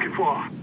looking for.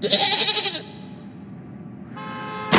Yeah.